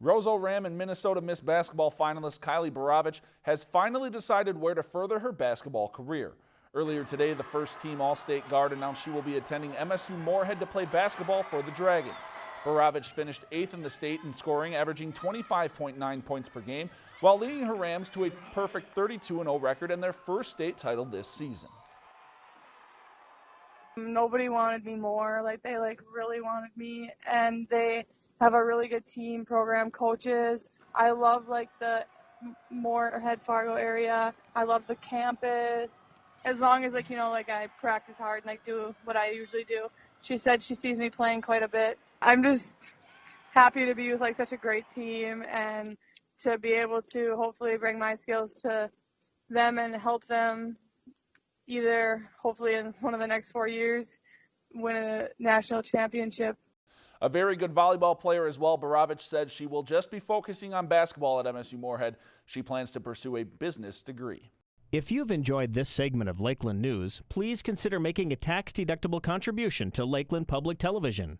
Roseau Ram and Minnesota Miss Basketball finalist Kylie Borovich has finally decided where to further her basketball career. Earlier today, the first team All-State guard announced she will be attending MSU Moorhead to play basketball for the Dragons. Borovich finished eighth in the state in scoring, averaging 25.9 points per game, while leading her Rams to a perfect 32-0 record and their first state title this season. Nobody wanted me more. Like they like really wanted me, and they have a really good team, program, coaches. I love like the Moorhead Fargo area. I love the campus. As long as like you know like I practice hard and like do what I usually do. She said she sees me playing quite a bit. I'm just happy to be with like such a great team and to be able to hopefully bring my skills to them and help them either hopefully in one of the next four years win a national championship a very good volleyball player as well, Borovich said she will just be focusing on basketball at MSU Moorhead. She plans to pursue a business degree. If you've enjoyed this segment of Lakeland News, please consider making a tax-deductible contribution to Lakeland Public Television.